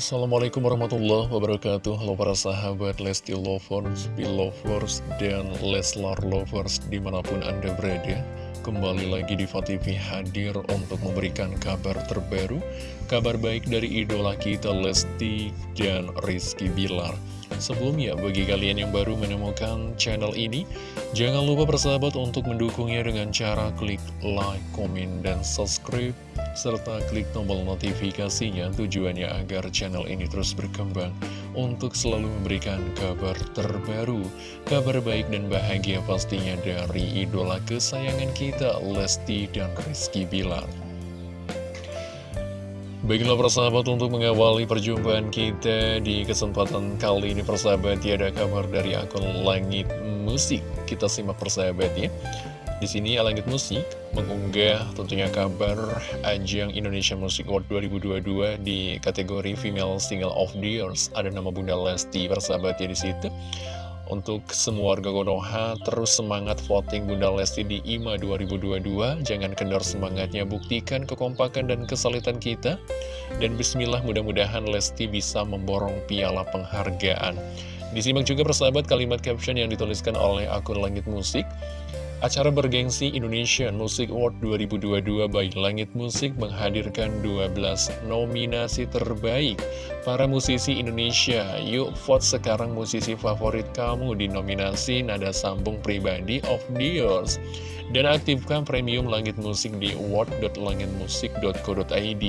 Assalamualaikum warahmatullahi wabarakatuh. Halo para sahabat Lesti Lovers, Belovers, dan Leslar Lovers di mana pun anda berada. Kembali lagi di TV hadir untuk memberikan kabar terbaru Kabar baik dari idola kita Lesti dan Rizky Bilar. Sebelumnya, bagi kalian yang baru menemukan channel ini, jangan lupa bersahabat untuk mendukungnya dengan cara klik like, komen, dan subscribe, serta klik tombol notifikasinya tujuannya agar channel ini terus berkembang untuk selalu memberikan kabar terbaru, kabar baik dan bahagia pastinya dari idola kesayangan kita, Lesti dan Rizky Bilar. Baiklah persahabat untuk mengawali perjumpaan kita di kesempatan kali ini persahabat ya ada kabar dari akun Langit Musik. Kita simak persahabat ya. Di sini Langit Musik mengunggah tentunya kabar ajang Indonesia Music Award 2022 di kategori Female Single of the Years. Ada nama Bunda Lesti persahabat ya di situ. Untuk semua warga Konoha, terus semangat voting Bunda Lesti di IMA 2022. Jangan kendor semangatnya, buktikan kekompakan dan kesulitan kita. Dan bismillah mudah-mudahan Lesti bisa memborong piala penghargaan. Disimak juga persahabat kalimat caption yang dituliskan oleh akun Langit Musik. Acara bergengsi Indonesian Music Award 2022 by Langit Musik menghadirkan 12 nominasi terbaik para musisi Indonesia. Yuk vote sekarang musisi favorit kamu di nominasi Nada Sambung Pribadi of the Years. Dan aktifkan premium Langit Musik di award.langitmusik.co.id.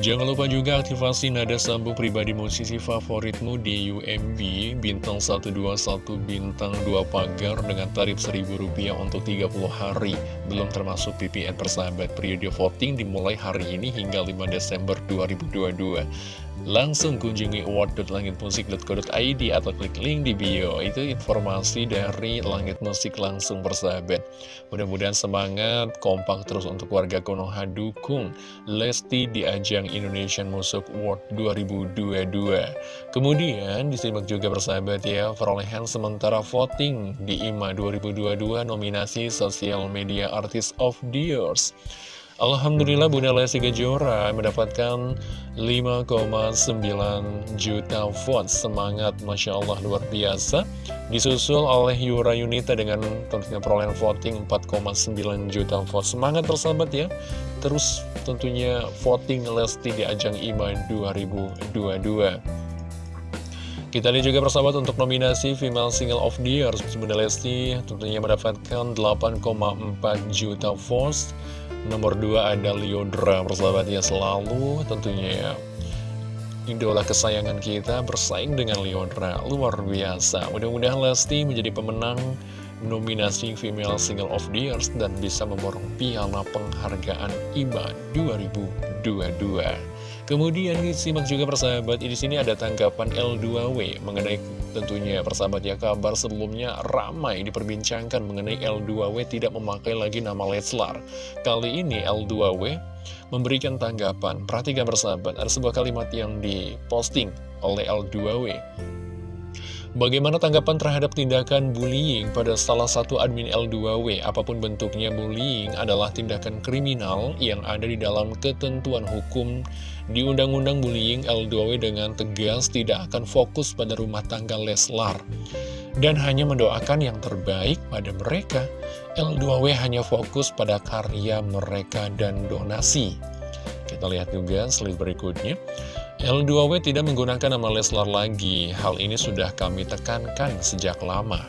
Jangan lupa juga aktivasi nada sambung pribadi musisi favoritmu di UMB Bintang 121 Bintang 2 Pagar dengan tarif Rp1.000 untuk 30 hari Belum termasuk PPN persahabat Periode voting dimulai hari ini hingga 5 Desember 2022 Langsung kunjungi award.langitmusik.co.id atau klik link di bio. Itu informasi dari Langit Musik langsung bersahabat Mudah-mudahan semangat, kompak terus untuk warga Konoha dukung. Lesti di ajang Indonesian Music Award 2022 Kemudian disimak juga bersahabat ya Perolehan sementara voting di IMA 2022 nominasi Social Media Artist of the Years. Alhamdulillah Bunda Lesti Kejora mendapatkan 5,9 juta votes. Semangat Masya Allah luar biasa. Disusul oleh Yura Yunita dengan tentunya perolehan voting 4,9 juta votes. Semangat persahabat ya. Terus tentunya voting Lesti di ajang IMA 2022 kita lihat juga persahabat untuk nominasi Female Single of the Year Bunda Lesti. Tentunya mendapatkan 8,4 juta votes. Nomor 2 ada Liodra persahabat ya selalu tentunya ya Idola kesayangan kita bersaing dengan Liodra Luar biasa. Mudah-mudahan Lesti menjadi pemenang nominasi Female Single of the Year Dan bisa memborong piala penghargaan IMA 2022 Kemudian disimak juga persahabat, di sini ada tanggapan L2W mengenai tentunya persahabat ya kabar sebelumnya ramai diperbincangkan mengenai L2W tidak memakai lagi nama Leslar. Kali ini L2W memberikan tanggapan. Perhatikan persahabat, ada sebuah kalimat yang diposting oleh L2W. Bagaimana tanggapan terhadap tindakan bullying pada salah satu admin L2W? Apa pun bentuknya bullying adalah tindakan kriminal yang ada di dalam ketentuan hukum di Undang-Undang Bullying L2W dengan tegas tidak akan fokus pada rumah tangga Leslar dan hanya mendoakan yang terbaik pada mereka. L2W hanya fokus pada karya mereka dan donasi. Kita lihat juga slide berikutnya. L2W tidak menggunakan nama Leslar lagi. Hal ini sudah kami tekankan sejak lama.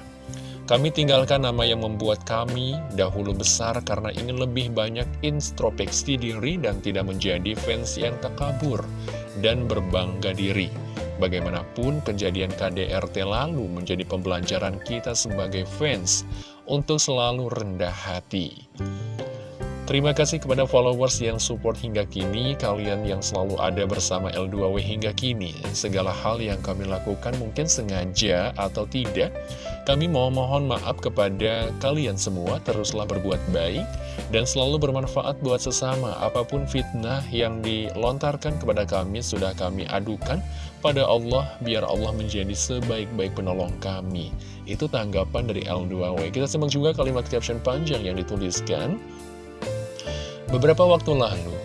Kami tinggalkan nama yang membuat kami dahulu besar karena ingin lebih banyak introspeksi diri dan tidak menjadi fans yang takabur dan berbangga diri. Bagaimanapun kejadian KDRT lalu menjadi pembelajaran kita sebagai fans untuk selalu rendah hati. Terima kasih kepada followers yang support hingga kini, kalian yang selalu ada bersama L2W hingga kini. Segala hal yang kami lakukan mungkin sengaja atau tidak, kami mau mohon maaf kepada kalian semua, teruslah berbuat baik, dan selalu bermanfaat buat sesama. Apa pun fitnah yang dilontarkan kepada kami, sudah kami adukan pada Allah, biar Allah menjadi sebaik-baik penolong kami. Itu tanggapan dari L2W. Kita simak juga kalimat caption panjang yang dituliskan. Beberapa waktu lalu,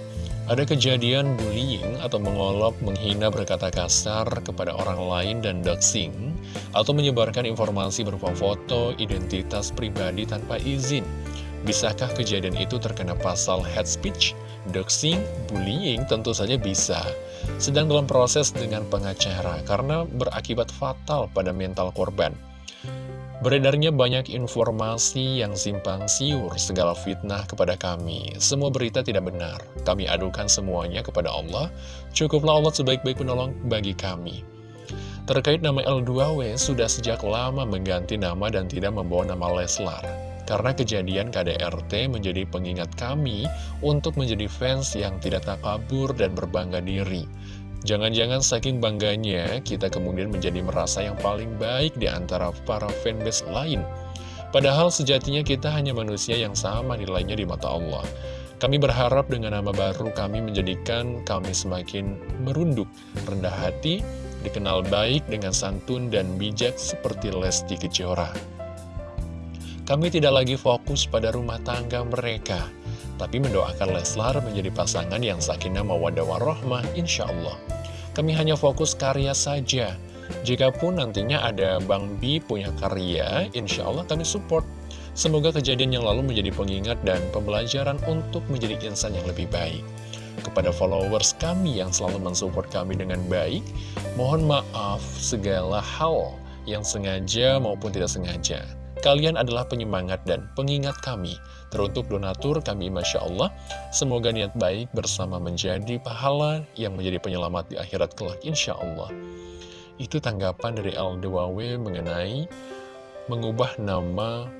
Ada kejadian bullying atau mengolok, menghina berkata kasar kepada orang lain dan doxing atau menyebarkan informasi berupa foto, identitas pribadi tanpa izin. Bisakah kejadian itu terkena pasal hate speech, doxing, bullying? Tentu saja bisa. Sedang dalam proses dengan pengacara karena berakibat fatal pada mental korban. Beredarnya banyak informasi yang simpang siur, segala fitnah kepada kami. Semua berita tidak benar. Kami adukan semuanya kepada Allah. Cukuplah Allah sebaik-baik penolong bagi kami. Terkait nama L2W, sudah sejak lama mengganti nama dan tidak membawa nama Leslar. Karena kejadian KDRT menjadi pengingat kami untuk menjadi fans yang tidak takabur dan berbangga diri. Jangan-jangan saking bangganya, kita kemudian menjadi merasa yang paling baik di antara para fanbase lain. Padahal sejatinya kita hanya manusia yang sama nilainya di mata Allah. Kami berharap dengan nama baru kami menjadikan kami semakin merunduk, rendah hati, dikenal baik dengan santun dan bijak seperti Lesti Kejora. Kami tidak lagi fokus pada rumah tangga mereka, tapi mendoakan Leslar menjadi pasangan yang sakinah mawadah warahmah insya Allah. Kami hanya fokus karya saja. Jikapun nantinya ada Bang Bi punya karya, insya Allah kami support. Semoga kejadian yang lalu menjadi pengingat dan pembelajaran untuk menjadi insan yang lebih baik. Kepada followers kami yang selalu mensupport kami dengan baik, mohon maaf segala hal yang sengaja maupun tidak sengaja. Kalian adalah penyemangat dan pengingat kami. Teruntuk donatur kami Masya Allah, semoga niat baik bersama menjadi pahala yang menjadi penyelamat di akhirat kelak Insya Allah. Itu tanggapan dari L2W mengenai mengubah nama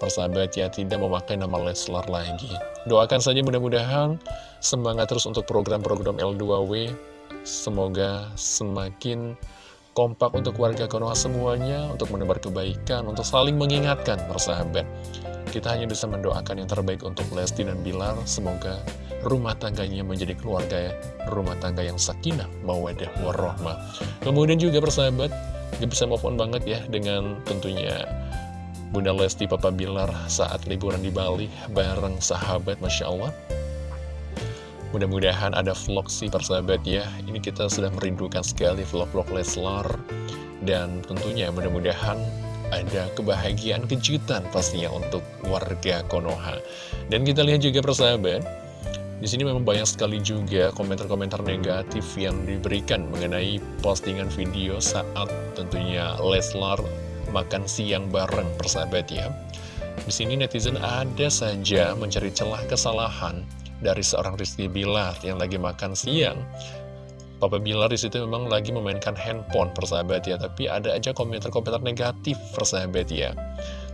persahabat ya tidak memakai nama Leslar lagi. Doakan saja mudah-mudahan semangat terus untuk program-program L2W. Semoga semakin kompak untuk warga Konoha semuanya, untuk menebar kebaikan, untuk saling mengingatkan persahabat. Kita hanya bisa mendoakan yang terbaik untuk Lesti dan Bilar, semoga rumah tangganya menjadi keluarga rumah tangga yang sakinah, mawadah, warahmah. Kemudian juga persahabat, gak bisa move on banget ya dengan tentunya Bunda Lesti Papa Bilar saat liburan di Bali bareng sahabat Masya Allah. Mudah-mudahan ada vlog sih persahabat ya. Ini kita sudah merindukan sekali vlog-vlog Leslar. Dan tentunya mudah-mudahan ada kebahagiaan kejutan pastinya untuk warga Konoha. Dan kita lihat juga persahabat di sini memang banyak sekali juga komentar-komentar negatif yang diberikan mengenai postingan video saat tentunya Leslar makan siang bareng persahabat ya. Di sini netizen ada saja mencari celah kesalahan dari seorang Rizky Bilar yang lagi makan siang. Papa Bilar di situ memang lagi memainkan handphone persahabat ya, tapi ada aja komentar-komentar negatif persahabat ya.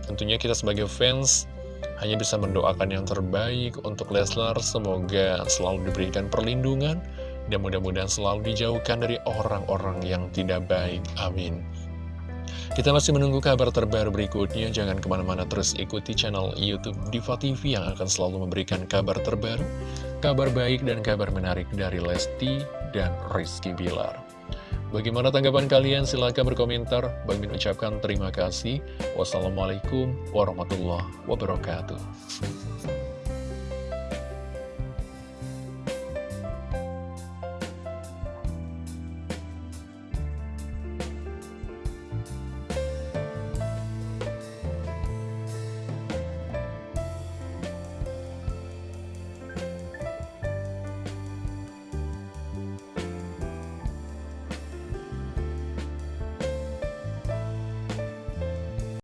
Tentunya kita sebagai fans hanya bisa mendoakan yang terbaik untuk Leslar, semoga selalu diberikan perlindungan dan mudah-mudahan selalu dijauhkan dari orang-orang yang tidak baik. Amin. Kita masih menunggu kabar terbaru berikutnya, jangan ke mana-mana terus ikuti channel Youtube Diva TV yang akan selalu memberikan kabar terbaru, kabar baik dan kabar menarik dari Lesti dan Rizky Bilar. Bagaimana tanggapan kalian? Silahkan berkomentar. Bang Min ucapkan terima kasih. Wassalamualaikum warahmatullahi wabarakatuh.